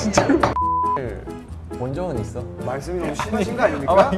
진짜로 본 적은 있어? 말씀이 너무 심하신 거 아닙니까?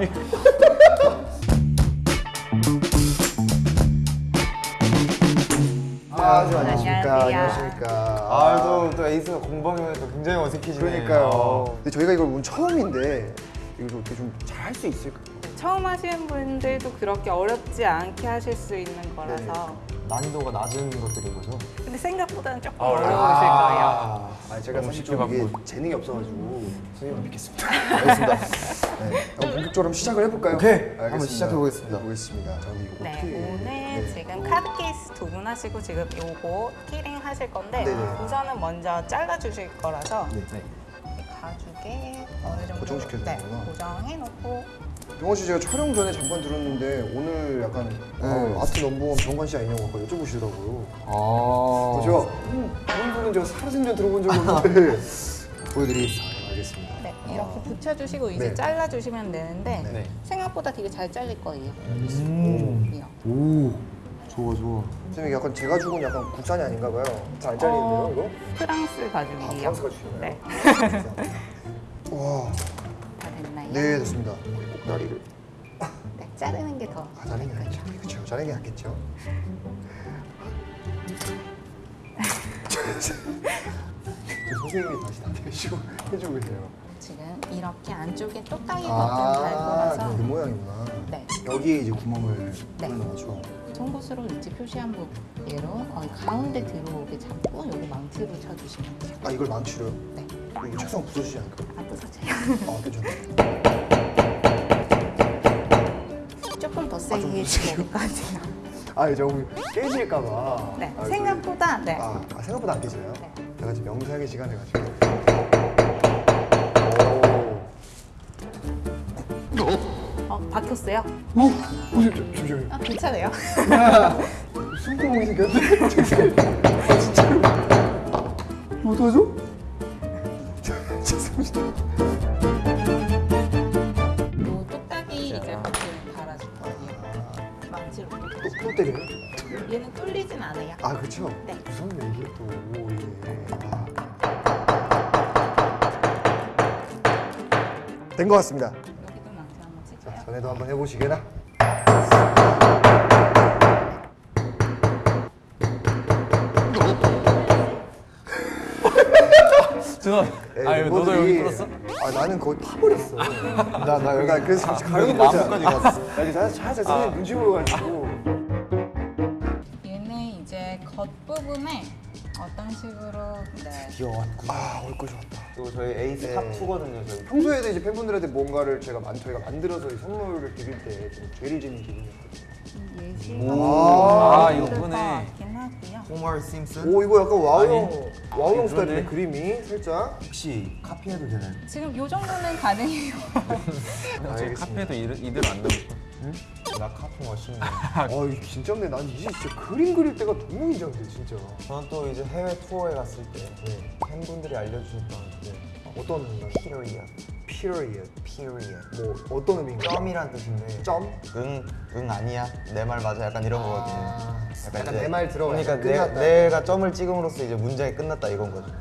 아, 저 안녕하십니까. 안녕하십니까. 아 또 또 에이스가 공방이면서 굉장히 어색해지네. 그러니까요. 근데 저희가 이걸 오늘 처음인데 이거 어떻게 좀 잘 할 수 있을까요? 처음 하시는 분들도 그렇게 어렵지 않게 하실 수 있는 거라서 난이도가 낮은 것들인 거죠. 근데 생각보다는 조금 아, 어려우실 거예요 아, 아, 제가 사실 좀 이게. 재능이 없어가지고 선생님을 믿겠습니다. 알겠습니다. 네, 한번 본격적으로 한번 시작을 해볼까요? 오케이, 알겠습니다. 한번 시작해 보겠습니다. 보겠습니다. 자, 근데 이거 네, 어떻게? 오늘 네. 지금 카드 케이스 두 분 하시고 지금 요거 키링 하실 건데 네네. 우선은 먼저 잘라 주실 거라서 네. 이 가죽에 어느 정도 고정시켜야 네. 고정해 놓고 병관 씨 제가 촬영 전에 잠깐 들었는데 오늘 약간 어, art number one 병관 씨 아니냐고 아까 여쭤보시더라고요. 아. 그죠? 음, 그런 분은 제가 살아생전 들어본 적이 없는데 보여드리겠습니다. 네, 알겠습니다. 네, 이렇게 붙여주시고 이제 네. 잘라 주시면 되는데 네. 생각보다 되게 잘 잘릴 거예요. 음. 오. 좋아 좋아. 선생님 약간 제가 죽은 약간 국산이 아닌가 봐요. 잘안 잘리는데요, 어, 이거? 프랑스 아, 가죽이에요. 프랑스 가죽이요? 네, 와, 다 됐나요? 네 됐습니다. 꼭다리를 네, 자르는 게 더. 아, 자르는 게 낫죠. 그렇죠. 자르는 게 낫겠죠. 저 선생님이 다시 다 대시고 해주고 계세요. 지금 이렇게 안쪽에 똑딱이 버튼 달 아, 거라서 그 모양이구나. 네. 여기에 이제 구멍을 네. 거죠. 송곳으로 위치 표시한 부분으로 거의 가운데 들어오게 잡고 여기 망치로 쳐주시면 돼요. 아, 이걸 망치로요? 네, 이거 책상 부서지지 않을까? 안 부서져요. 아, 더 아, 세 게좀 해주기까지요. 아, 이제 너무 깨질까봐. 네, 아, 생각보다 네. 아, 아, 생각보다 안 깨져요? 네. 제가 지금 명상의 시간을 가지고. 오. 어, 박혔어요? 오, 오, 잠시만요. 아, 괜찮아요. 숨구멍이 생겼는데? 아, 진짜로? 뭐 어떡하죠? 또 때려요? 얘는 뚫리진 않아요. 아, 그쵸? 네. 무섭네, 이게 또. 오, 예. 아. 된것 같습니다. 여기도 망치 한번 칠까요? 자, 전에도 한번 해보시게나. 준호 예, 아 이거 너도 여기 뚫었어? 아, 나는 거의 파버렸어. 나나 여기 나 그래서 잠시 가려고 나무까지 갔어. 나 이제 살짝 살짝 선생님 눈치 보여가지고. 겉부분에 어떤 식으로 네. 귀여웠구나. 아, 올 것이 왔다. 그리고 저희 에이스 네. top 2거든요. 저희. 평소에도 이제 팬분들한테 뭔가를 제가 만, 저희가 만들어서 이 선물을 드릴 때 좀 죄를 지는 기분이었거든요. 예시 아, 아, 하고요. 호머 심슨. 오, 이거 약간 와우형, 아니, 와우형 아니, 스타일인데 그러네. 그림이 살짝. 혹시 카피해도 되나요? 지금 요 정도는 가능해요. 카피해도 이대- 이대로 안 나올 거. 나 카피 멋있네. 아, 이거 긴장돼. 난 이제 진짜 그림 그릴 때가 너무 긴장돼, 진짜. 저는 또 이제 해외 투어에 갔을 때 네. 팬분들이 알려주셨던 네. 어떤 건가요? period, period. period. 뭐 어떤 의미인가요? 점이란 뜻인데 점? 응, 응 아니야 내 말 맞아 약간 이런 거거든요. 아, 약간 이제- 내말 들어가 그러니까 약간 내, 끝났다. 내가 점을 찍음으로써 이제 문장이 끝났다 이건 거죠.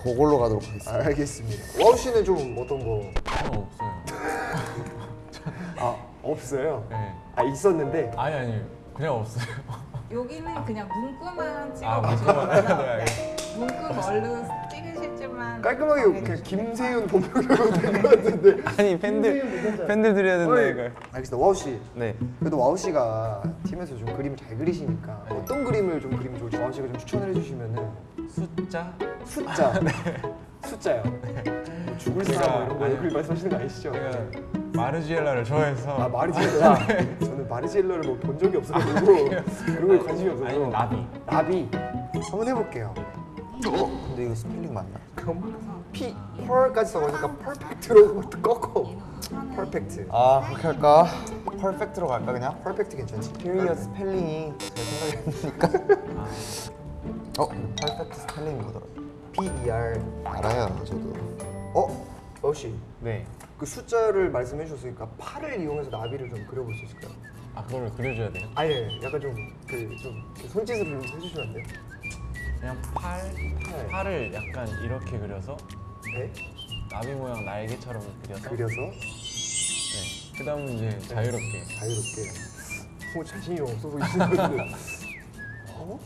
그걸로 가도록 하겠습니다. 알겠습니다. 와우 씨는 좀 어떤 거? 저는 없어요. 아, 없어요? 네. 아, 있었는데. 아니 아니 그냥 없어요. 여기는 그냥 문구만 아, 찍어 보시면 문구만. 돼요. 네. 문구 뭘로 찍으실 줄만 깔끔하게 그냥 김세윤 본명으로 된것 같은데. 아니 팬들 팬들 드려야 된다 어이, 이거. 알겠습니다. 와우 씨. 네. 그래도 와우 씨가 팀에서 좀 그림을 잘 그리시니까 어떤 그림을 좀 그리면 좋을지 와우 씨가 좀 추천을 해주시면은 숫자 숫자. 숫자요. 뭐 죽을 제가- 사람 뭐 이런 거 아니, 그림 말씀하시는 거 아니시죠? 제가 마르지엘라를 좋아해서 아 마르지엘라. 저는 마르지엘라를 뭐 본 적이 없어가지고 그런 거에 관심이 없어서. 아니 나비. 나비. 한번 해볼게요. 어? 근데 이거 스펠링 맞나? 그럼 P per까지 써가니까 perfect로 꺾어. perfect. 아 그렇게 할까? perfect로 갈까 그냥? perfect 괜찮지? period 스펠링이 제 생각이 안 나니까. 어? perfect 스펠링이 뭐더라? P E R. 알아요 저도. 어? 와우씨. 네. 그 숫자를 말씀해 주셨으니까 팔을 이용해서 나비를 좀 그려볼 수 있을까요? 아 그걸 그려줘야 돼요? 아니 약간 좀그 좀 손짓을 좀 해주시면 안 돼요? 그냥 팔 팔을 약간 이렇게 그려서 네? 나비 모양 날개처럼 그려서. 그려서 네. 그다음은 이제 자유롭게. 자유롭게. 뭐 자신이 없어 보이시는데. 어?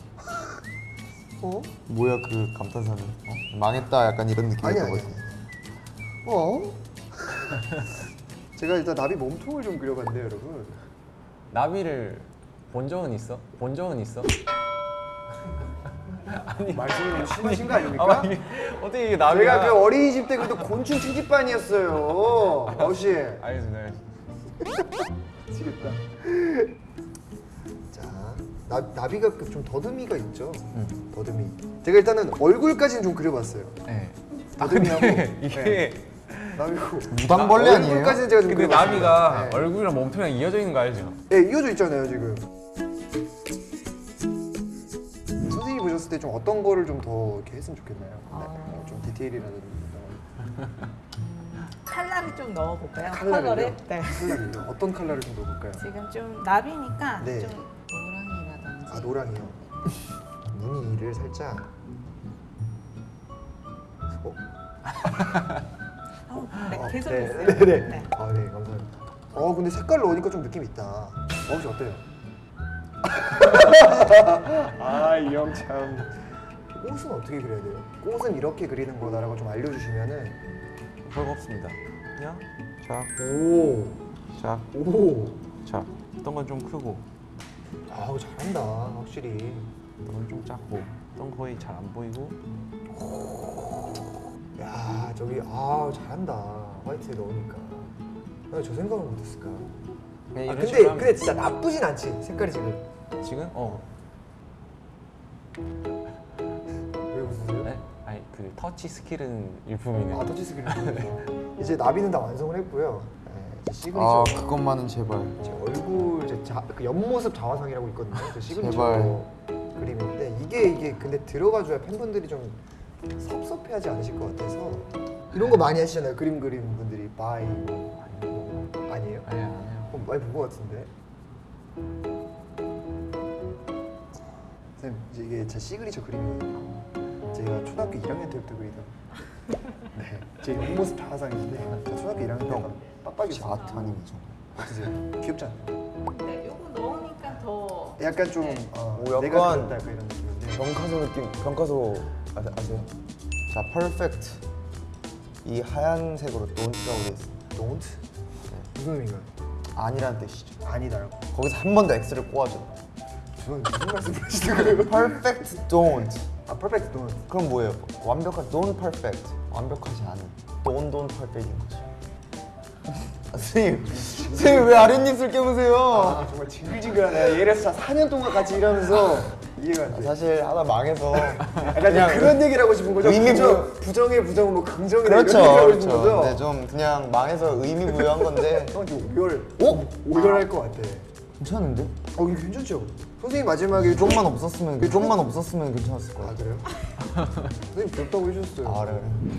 어? 뭐야 그 감탄사는? 어? 망했다 약간 이런 느낌이었던 아니. 것 같아. 어? 제가 일단 나비 몸통을 좀 그려봤는데요, 여러분. 나비를 본 적은 있어? 본 적은 있어? 말씀이 너무 심하신 거 아닙니까? 아, 이게 어떻게 이게 나비가? 제가 그 어린이집 때 그래도 곤충 특집반이었어요. 아우씨. 알겠습니다. 알겠습니다. 미치겠다. 자, 나, 나비가 그좀 더듬이가 있죠. 더듬이. 제가 일단은 얼굴까지는 좀 그려봤어요. 네. 아 더듬이하고. 근데 이게 네. 나비고. 무당벌레 아니에요? 얼굴까지는 제가 좀 근데. 나비가 네. 얼굴이랑 몸통이랑 이어져 있는 거 알죠? 네, 이어져 있잖아요 지금. 선생님이 보셨을 때 좀 어떤 거를 좀 더 이렇게 했으면 좋겠나요? 네, 어, 좀 디테일이라든지 이런 칼라를 좀 넣어볼까요? 컬러를? 네. 컬러를요? 어떤 컬러를 좀 넣어볼까요? 지금 좀 나비니까 네. 좀 노랑이라든지. 아 노랑이요. 무늬를 살짝. 어? 어, 네, 어, 계속 네, 있어요. 네, 네. 아, 네, 감사합니다. 어, 근데 색깔 넣으니까 좀 느낌 있다. 어, 혹시 어때요? 아, 이 형 참. 꽃은 어떻게 그려야 돼요? 꽃은 이렇게 그리는 거다라고 좀 알려주시면은. 별거 없습니다. 그냥 자, 오, 자, 오. 자. 어떤 건 좀 크고, 아우 잘한다, 확실히. 어떤 건 좀 작고, 어떤 건 거의 잘 안 보이고. 야, 저기 아 잘한다. 화이트에 넣으니까. 아, 저 생각을 못했을까? 그냥 아, 근데 근데 진짜 나쁘진 않지 색깔이 지금. 지금 어, 왜 웃으세요? 네? 아니 그 touch skill은 일품이네. 아 touch skill은 이제 나비는 다 완성을 했고요. 네, 시그니처 아 그것만은 제발. 제 얼굴 이제 자, 그 옆모습 자화상이라고 있거든요. 제 시그니처 제발. 그림인데 이게 이게 근데 들어가줘야 팬분들이 좀 섭섭해하지 않으실 것 같아서 이런 거 많이 하시잖아요. 그림 그림 분들이 by 뭐 아니에요? 아니야. 어, 많이 본 것 같은데. 선생님 이제 이게 제 시그니처 그림이거든요. 제가 초등학교 1학년 때부터 그리던. 네, 제 옆모습 자화상인데 제가 초등학교 1학년 때 형, 빡빡이었어요. 아트 아니면 어떠세요? 귀엽지 않나요? 네, 요거 넣으니까 더. 약간 좀 네. 어, 오, 내가 약간 그렸다 약간 이런 느낌인데. 병카소 느낌. 병카소 아, 아세요? 자, perfect. 이 하얀색으로 돈트라고 돼 있어. Don't? 무슨 의미인가요? 아니라는 뜻이죠. 아니다라고. 거기서 한 번 더 X를 꼬아줘. 저는 무슨 말씀하시는 거예요? Perfect don't. 아, perfect don't. 그럼 뭐예요? 완벽한 don't perfect. 완벽하지 않은. don't don't perfect인 거죠. 아, 선생님, 선생님 왜 아랫입술 깨무세요? 아, 정말 징글징글하네. 얘랑 4년 동안 같이 일하면서 이해가 안 돼. 사실 하다 망해서 약간 그런 얘기를 하고 싶은 거죠? 의미 부정, 부- 부정의 부정은 뭐 긍정이다 그렇죠, 이런 얘기를 하고 싶은 그렇죠. 거죠? 근데 좀 그냥 망해서 의미 부여한 건데 형 지금 오열 오? 오열할 것 같아 괜찮은데? 어 이거 괜찮죠? 선생님 마지막에 좀 좀만 없었으면 좀만 없었으면 괜찮았을 아 거야. 그래요? 선생님 귀엽다고 해주셨어요 아 그래 그래.